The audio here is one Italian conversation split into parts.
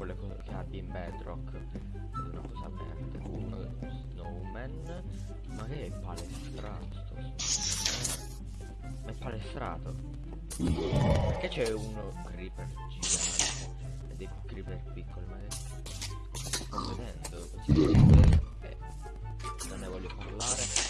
quelle che abbia in bedrock. Una cosa verde uno snowman. Ma che è palestrato ma è palestrato? Perché c'è uno creeper gigante? E dei creeper piccoli ma che sto vedendo? Eh, non ne voglio parlare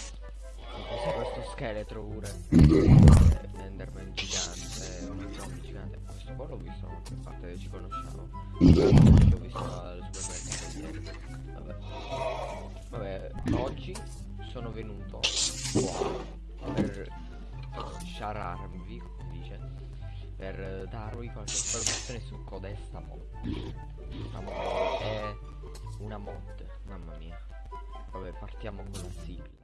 scheletro pure enderman gigante un zombie gigante. Questo qua l'ho visto da qualche parte ci conosciamo. L'ho visto al supermercato vabbè. Vabbè oggi sono venuto per sciararvi come dice per darvi qualche informazione su Codesta Mod mod è una mod mamma mia. Vabbè partiamo con la sigla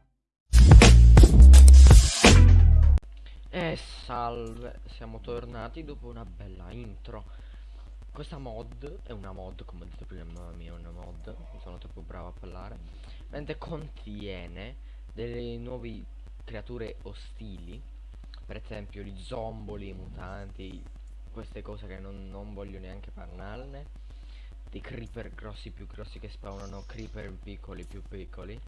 E salve, siamo tornati dopo una bella intro. Questa mod è una mod, come ho detto prima, mamma mia, una mod sono troppo bravo a parlare. Mentre contiene delle nuove creature ostili Per esempio gli zomboli, i mutanti Queste cose che non, non voglio neanche parlarne. Dei creeper grossi più grossi che spawnano creeper piccoli più piccoli.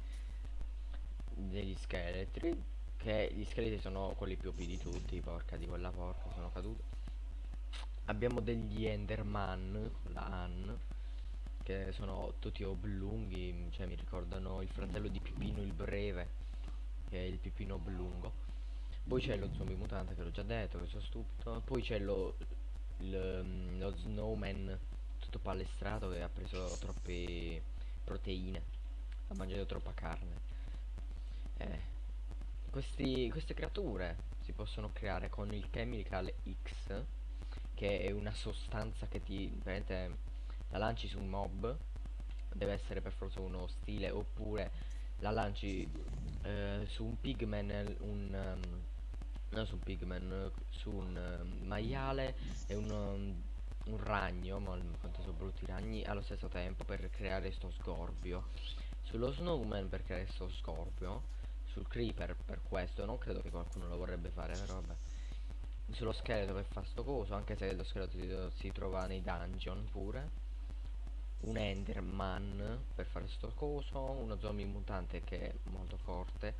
Degli scheletri che gli scheletri sono quelli più OP di tutti, porca di quella porca, sono caduto. Abbiamo degli Enderman, la An, che sono tutti oblunghi, cioè mi ricordano il fratello di Pipino il Breve, che è il Pipino oblungo. Poi c'è lo zombie mutante che l'ho già detto, che sono stupido. Poi c'è lo, lo, lo snowman tutto palestrato che ha preso troppe proteine, ha mangiato troppa carne. Eh, questi, queste creature si possono creare con il chemical X che è una sostanza che ti la lanci su un mob deve essere per forza uno stile oppure la lanci eh, su un pigman un um, non su un pigman su un um, maiale e un, um, un ragno ma quanto sono brutti ragni allo stesso tempo per creare sto scorbio sullo snowman per creare sto scorbio sul creeper per questo non credo che qualcuno lo vorrebbe fare però vabbè. Sullo scheletro che fa sto coso anche se lo scheletro si, si trova nei dungeon pure. Un enderman per fare sto coso uno zombie mutante che è molto forte.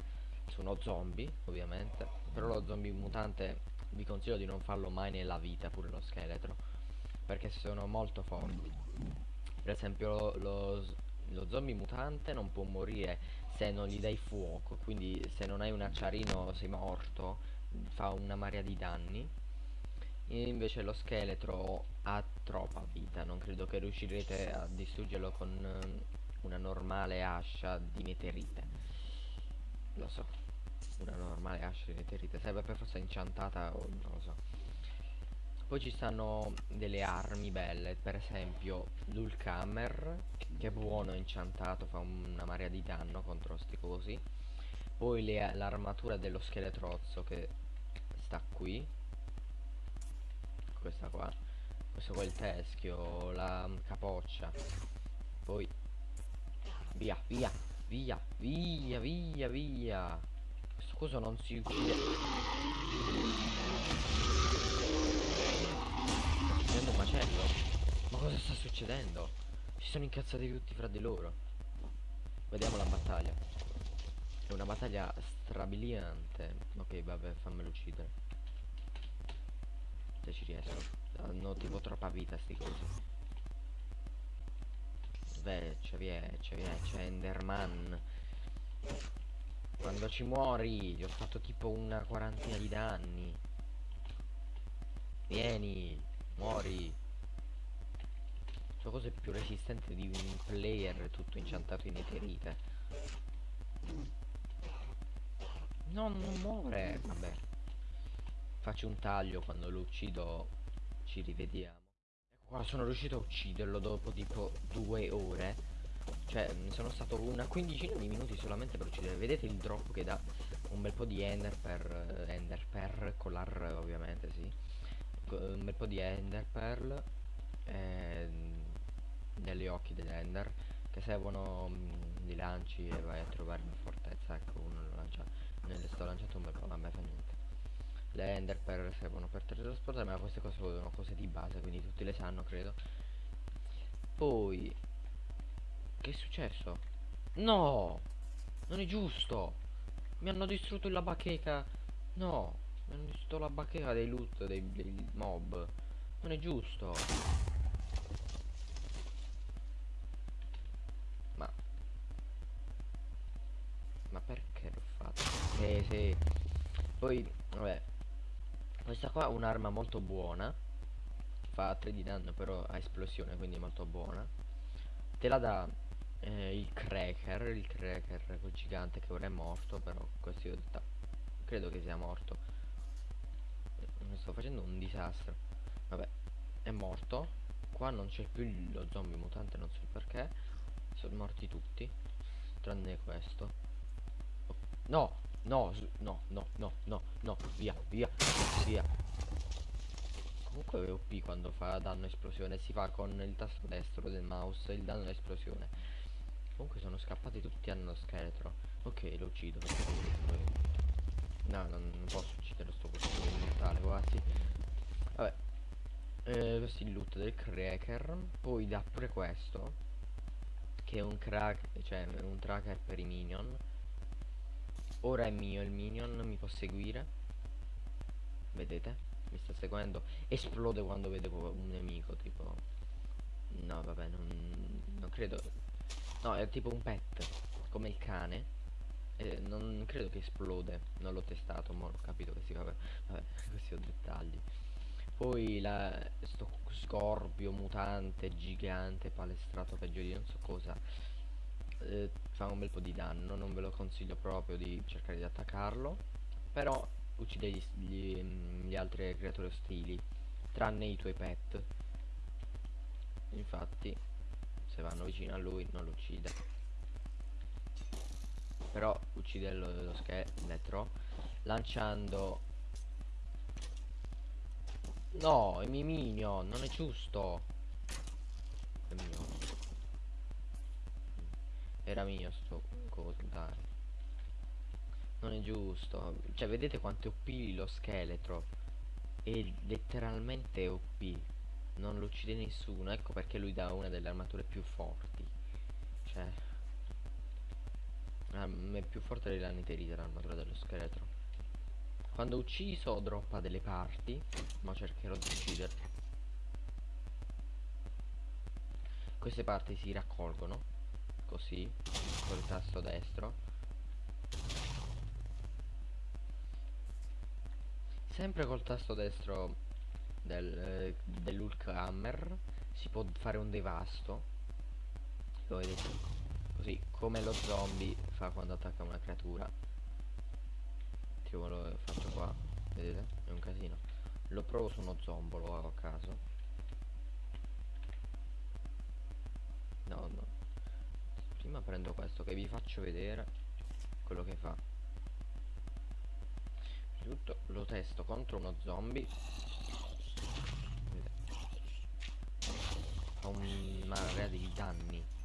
Sono zombie ovviamente però lo zombie mutante vi consiglio di non farlo mai nella vita pure lo scheletro perché sono molto forti. Per esempio lo, lo zombie mutante non può morire se non gli dai fuoco quindi se non hai un acciarino sei morto fa una marea di danni. E invece lo scheletro ha troppa vita non credo che riuscirete a distruggerlo con eh, una normale ascia di meteorite. Lo so una normale ascia di meteorite serve per forza inchantata o non lo so poi ci stanno delle armi belle per esempio l'Ulkamer che è buono inciantato fa una marea di danno contro sti cosi. Poi l'armatura dello scheletrozzo che sta qui. Questa qua. Questo qua è il teschio la capoccia. Poi via via via via via via. Questo coso non si uccide succedendo un macello ma cosa sta succedendo si sono incazzati tutti fra di loro. Vediamo la battaglia. È una battaglia strabiliante. Ok, vabbè, fammelo uccidere. Se ci riesco. Hanno tipo troppa vita sti cosi. Beh, c'è via, c'è via, c'è Enderman. Quando ci muori, gli ho fatto tipo una quarantina di danni. Vieni, muori. Questa cosa è più resistente di un player tutto inciantato in eterite. No, non muore. Vabbè. Faccio un taglio quando lo uccido. Ci rivediamo. Ecco qua, sono riuscito a ucciderlo dopo tipo due ore. Cioè, sono stato una quindicina di minuti solamente per uccidere. Vedete il drop che dà un bel po' di ender per uh, ender per con l'ar ovviamente, sì. Un bel po' di ender pearl. Eh, negli occhi dell'Ender che servono mh, di lanci e vai a trovare una fortezza ecco uno lo lancia ne sto lanciando un bel po' vabbè fa niente. Le Ender per servono per teletrasportare ma queste cose sono cose di base quindi tutti le sanno credo. Poi Che è successo? No! Non è giusto! Mi hanno distrutto la bacheca! No hanno distrutto la bacheca dei loot dei, dei mob. Non è giusto. Ma Ma perché l'ho fatto? Sì sì. Poi Vabbè. Questa qua è un'arma molto buona. Fa 3 di danno però a esplosione quindi è molto buona. Te la dà eh, il cracker Il cracker quel gigante che ora è morto Però così Credo che sia morto sto facendo un disastro Vabbè È morto Qua non c'è più lo zombie mutante Non so perché Sono morti tutti Tranne questo No No, no, no, no, no, no, via, via, via. Comunque OP quando fa danno esplosione si fa con il tasto destro del mouse il danno esplosione. Comunque sono scappati tutti hanno scheletro. Ok, lo uccido No, non, non posso uccidere sto costume mortale quasi. Vabbè. Eh, questo è il loot del cracker. Poi dà pure questo. Che è un crack, cioè un tracker per i minion Ora è mio il minion, mi può seguire. Vedete? Mi sta seguendo. Esplode quando vede un nemico, tipo. No, vabbè, non, non credo. No, è tipo un pet, come il cane. Eh, non credo che esplode. Non l'ho testato, ma ho capito che si fa. Vabbè, questi ho dettagli. Poi la, sto scorpio mutante gigante palestrato peggio di non so cosa eh, fa un bel po' di danno non ve lo consiglio proprio di cercare di attaccarlo però uccide gli, gli, gli altre creature ostili tranne i tuoi pet infatti se vanno vicino a lui non lo uccide però uccide lo, lo scheletro lanciando no i miei minion non è giusto è mio era mio sto coso. Non è giusto. Cioè, vedete quanto è OP lo scheletro. È letteralmente OP. Non lo uccide nessuno. Ecco perché lui dà una delle armature più forti. Cioè... Ah, è più forte della niterite l'armatura dello scheletro. Quando ucciso droppa delle parti. Ma cercherò di ucciderlo. Queste parti si raccolgono così col tasto destro sempre col tasto destro del, dell'Hulk Hammer si può fare un devasto lo vedete così come lo zombie fa quando attacca una creatura. Tipo lo faccio qua vedete? È un casino. Lo provo su uno zombolo a caso. No no. Prima prendo questo che vi faccio vedere quello che fa. Tutto lo testo contro uno zombie. Fa un marea di danni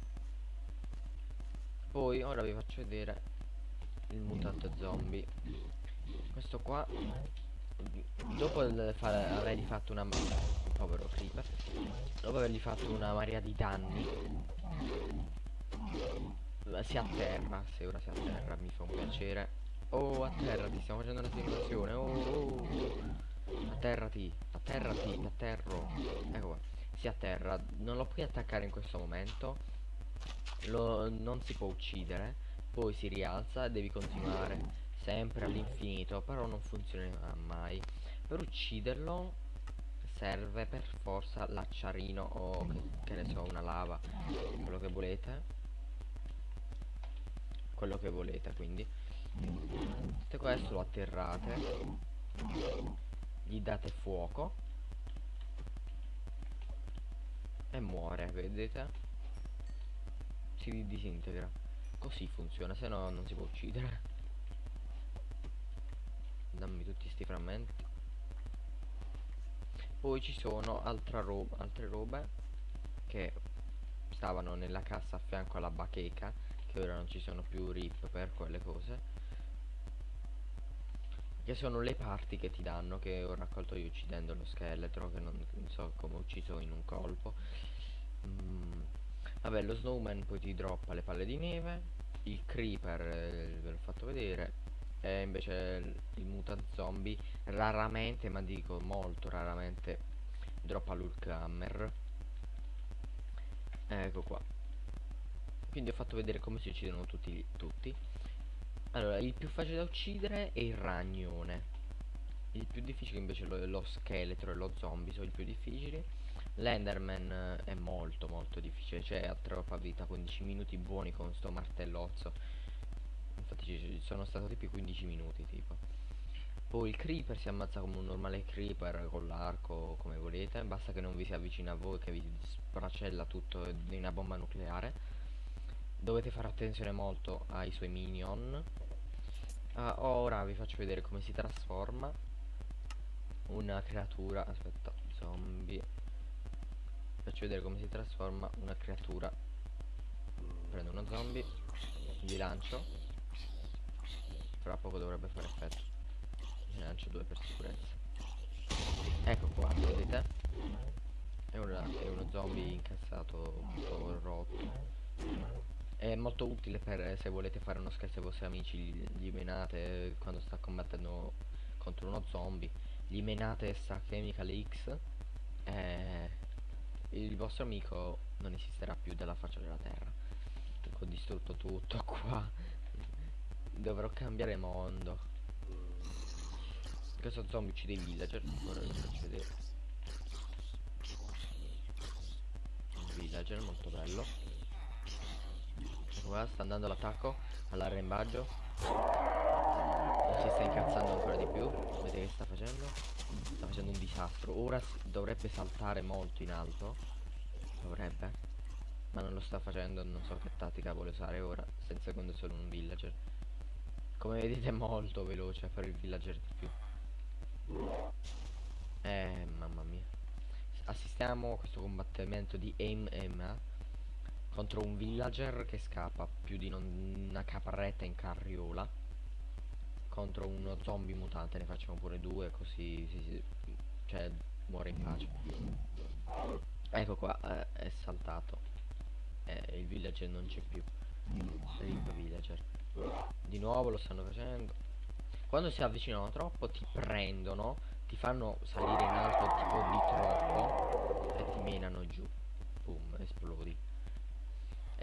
poi ora vi faccio vedere il mutante zombie questo qua dopo avergli fatto una povero creeper dopo avergli fatto una marea di danni si atterra, se ora si atterra mi fa un piacere. Oh, atterrati, stiamo facendo una simulazione. Oh, oh, oh. Atterrati, atterrati, atterro. Ecco qua. Si atterra, non lo puoi attaccare in questo momento. Lo, non si può uccidere. Poi si rialza e devi continuare sempre all'infinito. Però non funzionerà mai. Per ucciderlo serve per forza l'acciarino o che, che ne so, una lava. Quello che volete quello che volete quindi tutto questo lo atterrate gli date fuoco e muore vedete si disintegra. Così funziona se no non si può uccidere. Dammi tutti sti frammenti. Poi ci sono roba altre robe che stavano nella cassa a fianco alla bacheca che ora non ci sono più rip per quelle cose che sono le parti che ti danno che ho raccolto io uccidendo lo scheletro che non, non so come ho ucciso in un colpo. Mm, vabbè lo snowman poi ti droppa le palle di neve il creeper eh, ve l'ho fatto vedere e invece il, mutant zombie raramente ma dico molto raramente droppa l'ulk hammer ecco qua. Quindi ho fatto vedere come si uccidono tutti, tutti. Allora il più facile da uccidere è il ragnone. Il più difficile invece lo, lo scheletro e lo zombie sono i più difficili l'enderman eh, è molto molto difficile cioè ha troppa vita 15 minuti buoni con sto martellozzo. Infatti ci sono stato tipo 15 minuti tipo. Poi il creeper si ammazza come un normale creeper con l'arco come volete. Basta che non vi si avvicina a voi che vi spracella tutto di una bomba nucleare. Dovete fare attenzione molto ai suoi minion. Uh, ora vi faccio vedere come si trasforma una creatura aspetta zombie faccio vedere come si trasforma una creatura. Prendo uno zombie gli lancio. Fra poco dovrebbe fare effetto. Gli lancio due per sicurezza. Ecco qua vedete è, una, è uno zombie incazzato tutto rotto. È molto utile per se volete fare uno scherzo ai vostri amici gli menate quando sta combattendo contro uno zombie. Gli menate sta chemical X e il vostro amico non esisterà più dalla faccia della terra. Ho distrutto tutto qua. Dovrò cambiare mondo. Questo zombie uccide i villager. Ora vi faccio vedere. Un villager molto bello. Qua sta andando l'attacco all'arrembaggio. Si sta incazzando ancora di più. Vedete che sta facendo sta facendo un disastro. Ora dovrebbe saltare molto in alto. Dovrebbe. Ma non lo sta facendo non so che tattica vuole usare ora senza secondo è solo un villager. Come vedete è molto veloce a fare il villager di più. Eh mamma mia. Assistiamo a questo combattimento di aim aim contro un villager che scappa più di una caparretta in carriola contro uno zombie mutante ne facciamo pure due così si, si, cioè muore in pace. Ecco qua eh, è saltato. Eh, il villager non c'è più. Rip villager. Di nuovo lo stanno facendo. Quando si avvicinano troppo ti prendono ti fanno salire in alto tipo di troppo e ti menano giù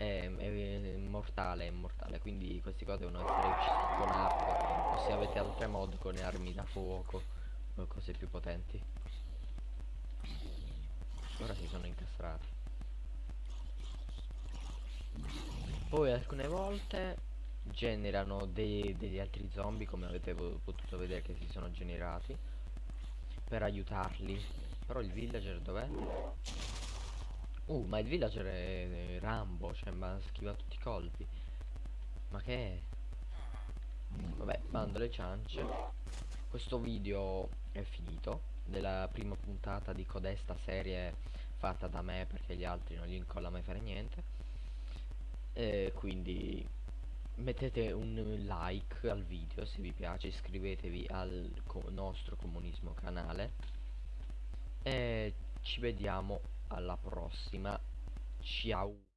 è, è mortale, è mortale, quindi queste cose devono essere uccise con arco, o se avete altre mod con armi da fuoco o cose più potenti. Ora si sono incastrati. Poi alcune volte generano dei, degli altri zombie come avete potuto vedere che si sono generati per aiutarli però il villager dov'è? Uh, ma il villager è, Rambo, cioè ma schiva tutti i colpi. Ma che è? Vabbè, bando le ciance. Questo video è finito. Della prima puntata di codesta serie fatta da me perché gli altri non gli incolla mai fare niente. E quindi mettete un like al video se vi piace, iscrivetevi al co nostro comunismo canale. E ci vediamo alla prossima. Ciao